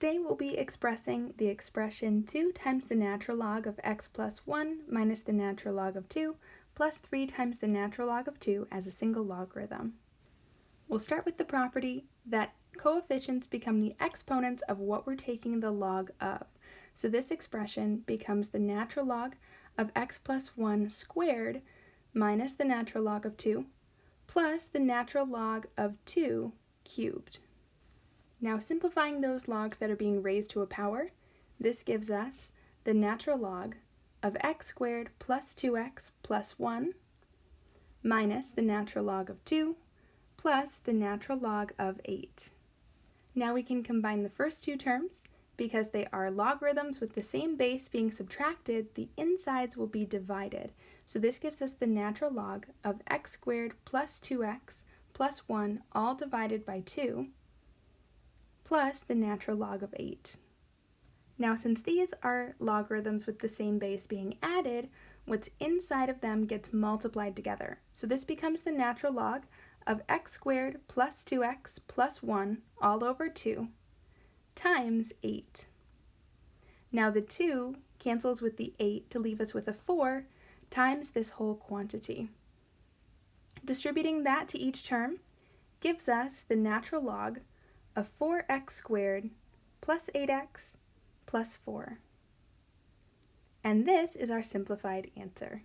Today we'll be expressing the expression 2 times the natural log of x plus 1 minus the natural log of 2 plus 3 times the natural log of 2 as a single logarithm. We'll start with the property that coefficients become the exponents of what we're taking the log of. So this expression becomes the natural log of x plus 1 squared minus the natural log of 2 plus the natural log of 2 cubed. Now simplifying those logs that are being raised to a power, this gives us the natural log of x squared plus 2x plus 1 minus the natural log of 2 plus the natural log of 8. Now we can combine the first two terms. Because they are logarithms with the same base being subtracted, the insides will be divided. So this gives us the natural log of x squared plus 2x plus 1 all divided by 2 plus the natural log of 8. Now since these are logarithms with the same base being added, what's inside of them gets multiplied together. So this becomes the natural log of x squared plus 2x plus 1 all over 2 times 8. Now the 2 cancels with the 8 to leave us with a 4 times this whole quantity. Distributing that to each term gives us the natural log of 4x squared plus 8x plus 4. And this is our simplified answer.